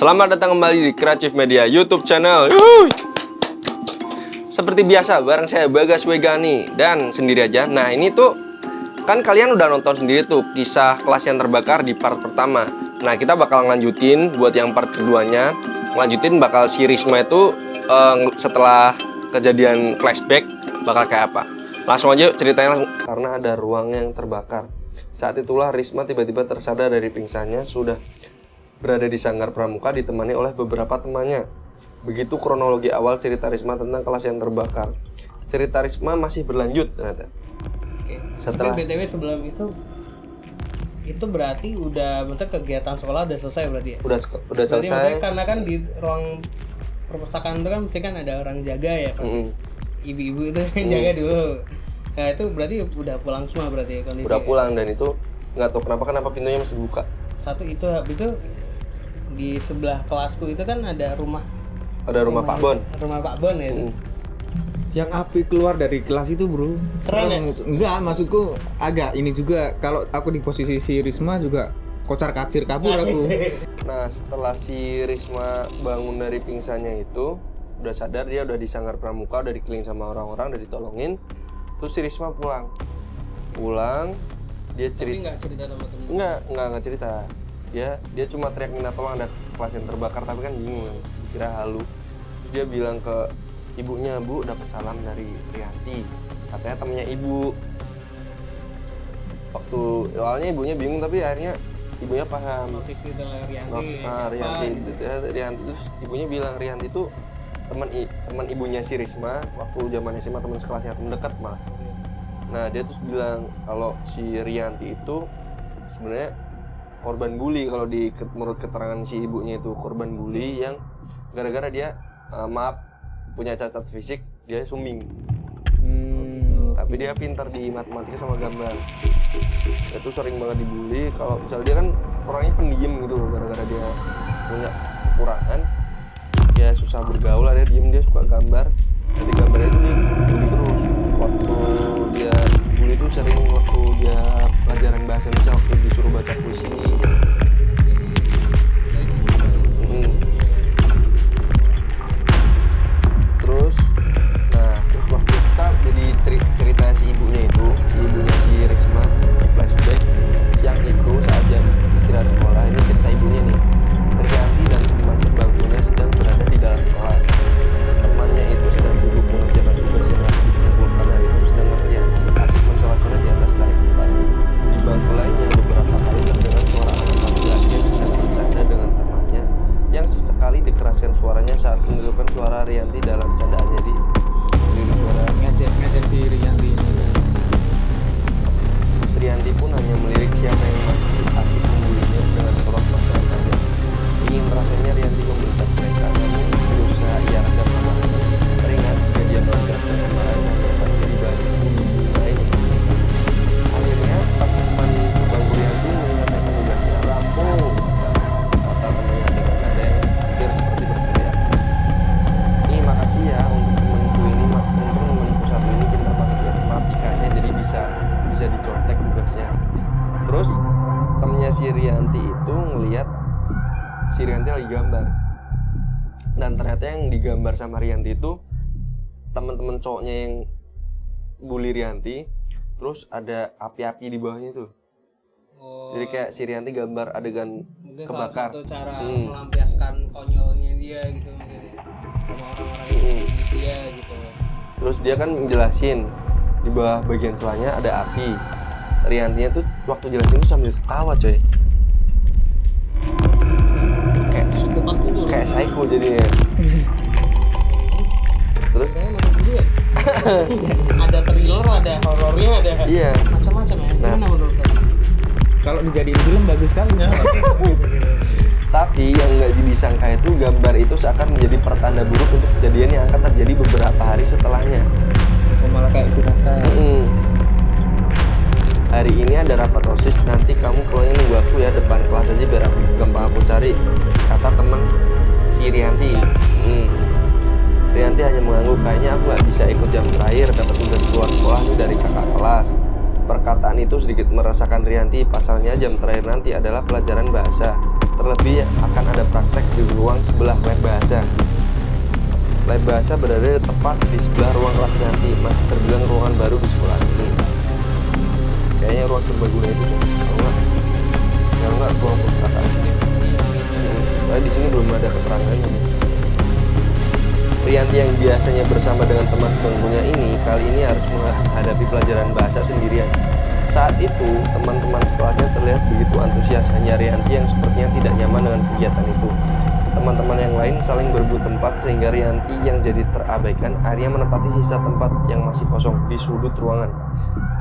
Selamat datang kembali di Kreatif Media YouTube channel. Yuhuy. Seperti biasa, bareng saya Bagas Wegani dan sendiri aja. Nah, ini tuh kan kalian udah nonton sendiri tuh kisah kelas yang terbakar di part pertama. Nah, kita bakal ngelanjutin buat yang part keduanya. Ngelanjutin bakal si Risma itu eh, setelah kejadian flashback bakal kayak apa. Langsung aja ceritanya langsung. Karena ada ruang yang terbakar. Saat itulah Risma tiba-tiba tersadar dari pingsannya sudah berada di sanggar pramuka ditemani oleh beberapa temannya. Begitu kronologi awal cerita Risma tentang kelas yang terbakar. Cerita Risma masih berlanjut ternyata. Oke. Setelah- Tapi BTW sebelum itu itu berarti udah maksudnya kegiatan sekolah udah selesai berarti ya? Udah udah Berarti selesai. karena kan di ruang perpustakaan itu kan mesti kan ada orang jaga ya pas Mm-mm. ibu-ibu itu yang jaga dulu. Nah itu berarti udah pulang semua berarti ya kondisi. Udah pulang dan itu nggak tahu kenapa kenapa pintunya masih buka. Satu itu habis itu di sebelah kelasku itu kan ada rumah Ada rumah Pak Bon. rumah Pak Bon ya. Mm. yang api keluar dari kelas itu bro Keren ya? Serem. enggak maksudku agak ini juga kalau aku di posisi si Risma juga kocar kacir kabur aku Nah setelah si Risma bangun dari pingsannya itu udah sadar dia udah di sanggar pramuka udah dikeliling sama orang-orang udah ditolongin terus si Risma pulang pulang dia Tapi cerita nggak cerita sama temen. Enggak, enggak, enggak cerita. Dia dia cuma teriak minta tolong ada kelas yang terbakar tapi kan bingung. Dikira halu. Terus dia bilang ke ibunya, "Bu, dapat salam dari Rianti." Katanya temennya ibu. Waktu awalnya ibunya bingung tapi akhirnya ibunya paham. Notis itu lah Rianti. Not, ah, Rianti, gitu. Rianti terus ibunya bilang Rianti itu teman teman ibunya si Risma waktu zaman SMA teman sekelasnya teman dekat malah. Nah dia terus bilang kalau si Rianti itu sebenarnya korban bully kalau di menurut keterangan si ibunya itu korban bully yang gara-gara dia eh, maaf punya cacat fisik dia sumbing. Hmm, tapi dia pintar di matematika sama gambar. Dia tuh sering banget dibully kalau misalnya dia kan orangnya pendiam gitu loh gara-gara dia punya kekurangan dia susah bergaul dia diem dia suka gambar. Jadi gambarnya itu dia bully terus. Waktu dia bully itu sering waktu dia pelajaran bahasa Indonesia waktu disuruh baca puisi gambar. Dan ternyata yang digambar sama Rianti itu teman-teman cowoknya yang bully Rianti. Terus ada api-api di bawahnya tuh. Oh, Jadi kayak si Rianti gambar adegan mungkin kebakar. salah satu cara Hmm. melampiaskan konyolnya dia gitu mungkin ya. sama orang-orang Hmm. dia gitu. Terus dia kan menjelasin di bawah bagian celahnya ada api. Riantinya tuh waktu jelasin tuh sambil ketawa coy. Kayak psycho jadinya. Terus Kayaknya nonton dulu ya. ada thriller, ada horornya, ada iya. macam-macam ya. Nah. Gimana menurut kalian? kalau dijadiin film bagus sekali Tapi yang nggak sih disangka itu gambar itu seakan menjadi pertanda buruk untuk kejadian yang akan terjadi beberapa hari setelahnya. oh, malah kayak firasat Mm-mm. Hari ini ada rapat osis, nanti kamu pulangnya nunggu aku ya depan kelas aja biar aku gampang aku cari. Kata teman si Rianti. Mm. Rianti hanya mengangguk kayaknya aku nggak bisa ikut jam terakhir dapat tugas keluar sekolah nih dari kakak kelas. Perkataan itu sedikit merasakan Rianti, pasalnya jam terakhir nanti adalah pelajaran bahasa. Terlebih akan ada praktek di ruang sebelah lab bahasa. Lab bahasa berada tepat di sebelah ruang kelas nanti, masih terbilang ruangan baru di sekolah ini. Kayaknya ruang serbaguna itu cuma kalau nggak, kalau nggak ruang perpustakaan. Soalnya di sini belum ada keterangannya. Rianti yang biasanya bersama dengan teman sebangkunya ini kali ini harus menghadapi pelajaran bahasa sendirian. Saat itu, teman-teman sekelasnya terlihat begitu antusias, hanya Rianti yang sepertinya tidak nyaman dengan kegiatan itu. Teman-teman yang lain saling berebut tempat sehingga Rianti yang jadi terabaikan akhirnya menempati sisa tempat yang masih kosong di sudut ruangan.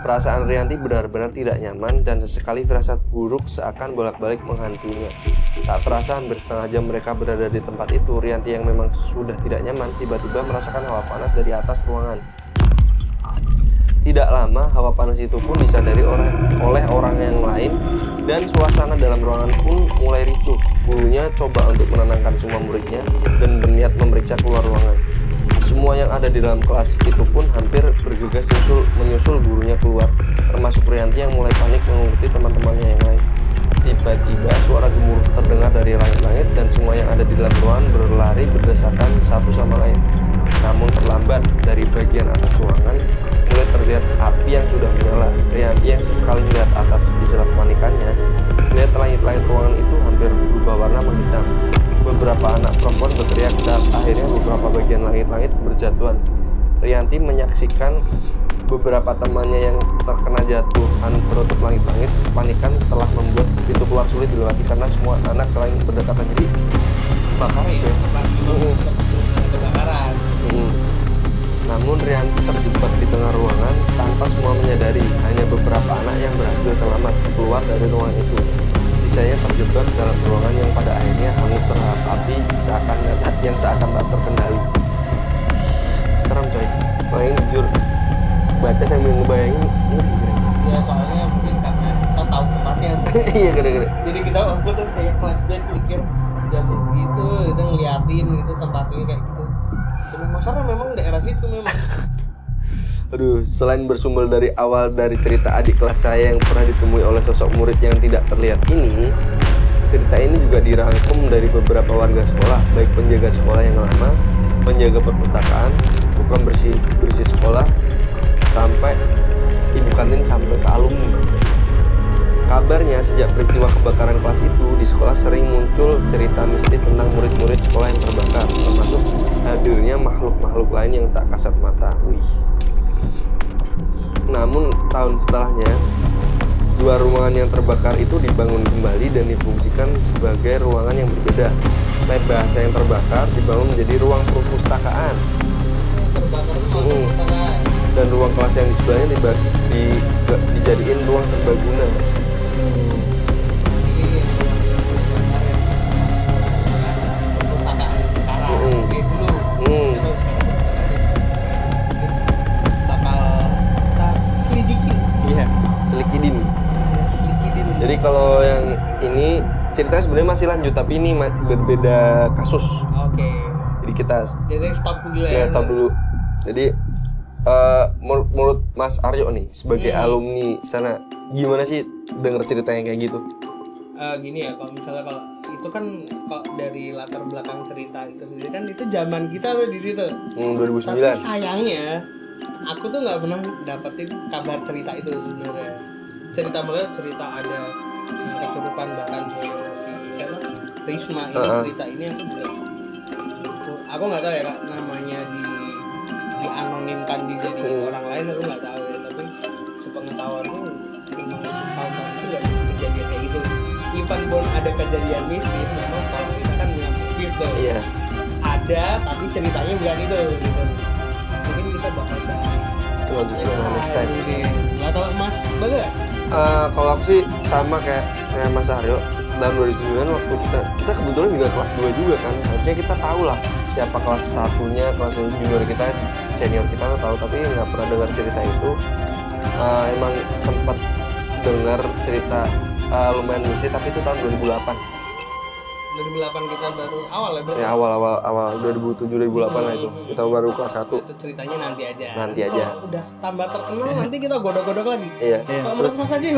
Perasaan Rianti benar-benar tidak nyaman dan sesekali firasat buruk seakan bolak-balik menghantuinya. Tak terasa hampir setengah jam mereka berada di tempat itu, Rianti yang memang sudah tidak nyaman tiba-tiba merasakan hawa panas dari atas ruangan. Tidak lama, hawa panas itu pun disadari oleh, oleh orang yang lain dan suasana dalam ruangan pun mulai ricuh. Gurunya coba untuk menenangkan semua muridnya dan berniat memeriksa keluar ruangan. Semua yang ada di dalam kelas itu pun hampir bergegas menyusul, menyusul gurunya keluar, termasuk Rianti yang mulai panik mengikuti teman-temannya yang lain. Tiba-tiba suara gemuruh terdengar dari langit-langit dan semua yang ada di dalam ruangan berlari berdasarkan satu sama lain. Namun terlambat dari bagian atas ruangan mulai terlihat api yang sudah menyala. Rianti yang sekali melihat atas di sela kepanikannya, melihat langit-langit ruangan itu hampir berubah warna menghitam. Beberapa anak perempuan berteriak saat akhirnya beberapa bagian langit-langit berjatuhan. Rianti menyaksikan beberapa temannya yang terkena jatuhan penutup langit-langit kepanikan telah membuat pintu keluar sulit dilewati karena semua anak saling berdekatan jadi kebakaran Mm-mm. Namun Rianti terjebak di tengah ruangan tanpa semua menyadari hanya beberapa anak yang berhasil selamat keluar dari ruangan itu. Sisanya terjebak dalam ruangan yang pada akhirnya hangus terhadap api seakan yang seakan tak terkendali. Serem coy. Paling jujur baca sambil ngebayangin ngeri kira. ya soalnya mungkin karena kita tahu tempatnya Iya kira-kira. jadi kita waktu tuh kayak flashback mikir jam gitu kita ngeliatin gitu tempatnya kayak gitu dan masalah memang daerah situ memang Aduh, selain bersumber dari awal dari cerita adik kelas saya yang pernah ditemui oleh sosok murid yang tidak terlihat ini, cerita ini juga dirangkum dari beberapa warga sekolah, baik penjaga sekolah yang lama, penjaga perpustakaan, tukang bersih bersih sekolah, sampai ibu kantin sampai ke alumni. Kabarnya sejak peristiwa kebakaran kelas itu di sekolah sering muncul cerita mistis tentang murid-murid sekolah yang terbakar, termasuk hadirnya makhluk-makhluk lain yang tak kasat mata. Wih. Namun tahun setelahnya dua ruangan yang terbakar itu dibangun kembali dan difungsikan sebagai ruangan yang berbeda. Lab bahasa yang terbakar dibangun menjadi ruang perpustakaan mm perpustakaan dan ruang kelas yang di sebelahnya diba- di- dijadiin ruang serbaguna. Jadi kalau yang ini ceritanya sebenarnya masih lanjut tapi ini berbeda kasus. oke Jadi kita jadi stop dulu ya ya stop dulu. Jadi eh menurut, Mas Aryo nih sebagai Hmm. alumni sana gimana sih denger cerita yang kayak gitu? Eh, gini ya kalau misalnya kalau itu kan kalau dari latar belakang cerita itu sendiri kan itu zaman kita tuh di situ Hmm, tapi 2009. sayangnya aku tuh nggak pernah dapetin kabar cerita itu sebenarnya cerita mulai cerita ada kesurupan bahkan si siapa Risma ini Uh-uh. cerita ini aku juga aku- nggak tahu ya kak namanya di dianonimkan dijadiin Hmm. orang lain aku nggak tahu ya tapi sepengetahuanku memang tahun-tahun itu nggak kejadian kayak gitu even pun ada kejadian mistis memang sekolah kita kan yang mistis tuh Iya. ada tapi ceritanya bukan itu gitu mungkin kita bakal bahas Selanjutnya next time. Nah kalau Mas Bagas Eh, kalau aku sih sama kayak saya Mas Aryo. Tahun 2009 waktu kita kita kebetulan juga kelas 2 juga kan. Harusnya kita tahu lah siapa kelas satunya kelas junior kita senior kita tuh tahu. Tapi nggak pernah dengar cerita itu. Eh, emang sempat dengar cerita eh, lumayan mistis tapi itu tahun 2008 2008 kita baru awal ya berarti ya awal awal awal 2007 2008 lah itu. Kita baru kelas 1 itu ceritanya nanti aja. Nanti aja. Kalau udah tambah terkenal nanti kita godok-godok lagi. Iya. Kalau menurut Mas Haji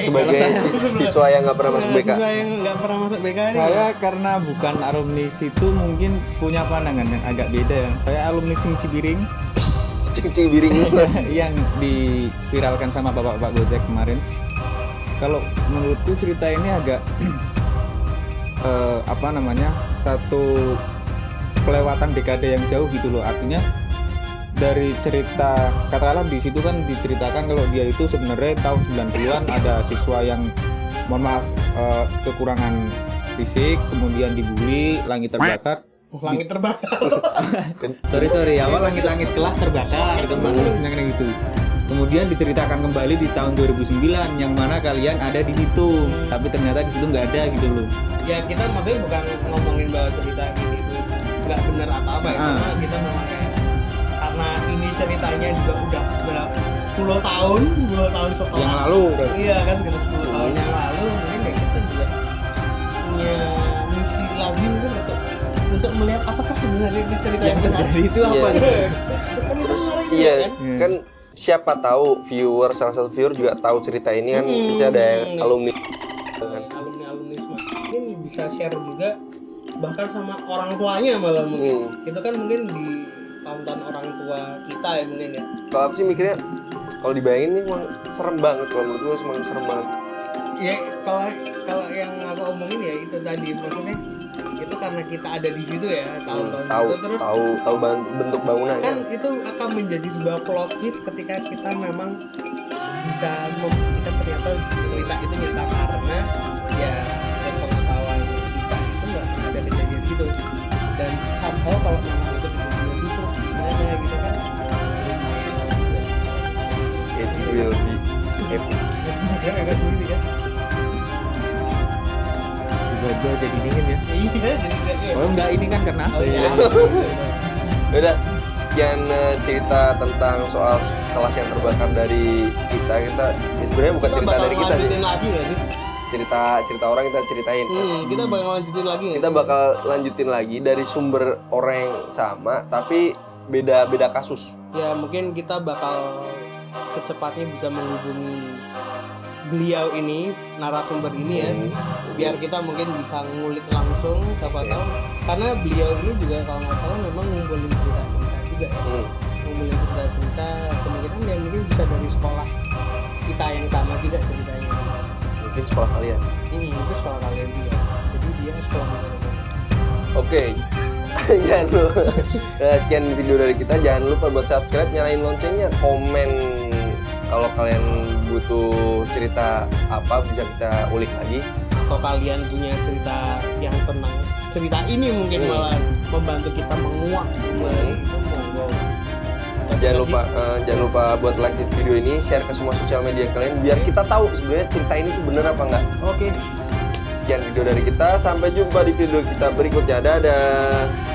sebagai si- siswa yang nggak pernah masuk BK Siswa yang nggak pernah masuk BK nih Saya karena bukan alumni situ mungkin punya pandangan yang agak beda. Ya. Saya alumni Cing Cibiring. Cincin biring yang diviralkan sama bapak-bapak Gojek kemarin. Kalau menurutku cerita ini agak eh, apa namanya satu kelewatan dekade yang jauh gitu loh. Artinya dari cerita katakanlah di situ kan diceritakan kalau dia itu sebenarnya tahun 90-an ada siswa yang mohon maaf eh, kekurangan fisik kemudian dibully langit terbakar. Oh, langit terbakar. Sorry sorry awal langit-langit kelas terbakar gitu. makanya gitu. Kemudian diceritakan kembali di tahun 2009 yang mana kalian ada di situ tapi ternyata di situ nggak ada gitu loh ya kita maksudnya bukan ngomongin bahwa cerita ini itu nggak benar atau apa ya Ah. karena kita memang kayak karena ini ceritanya juga udah berapa 10 tahun 10 tahun setelah. Yang lalu. Iya kan sekitar 10 tahun yang lalu mungkin ya kita juga punya misi lagi mungkin untuk untuk melihat apakah sebenarnya ini cerita yang, yang benar. terjadi itu apa Iya. gitu. Kan itu juga iya kan. Hmm. kan siapa tahu viewer salah satu viewer juga tahu cerita ini kan. Bisa ada yang alumni bisa share juga bahkan sama orang tuanya malah mungkin. Hmm. itu kan mungkin di tonton orang tua kita ya mungkin ya. Kalau aku sih mikirnya kalau dibayangin ini emang serem banget. Kalau menurut gue emang serem banget. Ya kalau kalau yang aku omongin ya itu tadi. Maksudnya itu karena kita ada di situ ya tahun-tahun tahu itu terus tahu tahu bentuk bangunannya. kan itu akan menjadi sebuah plot twist ketika kita memang bisa kita ternyata cerita itu cerita karena ya kalau memang itu kejadian itu terus gimana gitu kan? It will be epic. Dia agak sendiri kan? Tiba-tiba jadi dingin ya. Iya jadi nggak ya oh enggak ini kan karena AC iya. udah sekian eh, cerita tentang soal kelas yang terbakar dari kita. Kita ya sebenarnya bukan kita cerita dari kita lagi sih cerita cerita orang kita ceritain. Hmm, kita bakal lanjutin lagi nggak kita sih? bakal lanjutin lagi dari sumber orang yang sama tapi beda beda kasus. Ya mungkin kita bakal secepatnya bisa menghubungi beliau ini narasumber ini ya. Biar kita mungkin bisa ngulik langsung siapa tahu. Karena beliau ini juga kalau nggak salah memang ngumpulin cerita-cerita juga ya. Hmm. ngumpulin cerita-cerita kemungkinan ya mungkin bisa dari sekolah kita yang sama juga ceritanya mungkin sekolah kalian ini mungkin sekolah kalian juga jadi dia sekolah mana Oke. jangan lupa Nah, sekian video dari kita. Jangan lupa buat subscribe, nyalain loncengnya, komen kalau kalian butuh cerita apa bisa kita ulik lagi. atau kalian punya cerita yang tenang cerita ini mungkin Hmm. malah membantu kita menguak itu monggo Jangan lupa eh, jangan lupa buat like video ini, share ke semua sosial media kalian biar kita tahu sebenarnya cerita ini tuh bener apa enggak. oke Sekian video dari kita, sampai jumpa di video kita berikutnya. Dadah.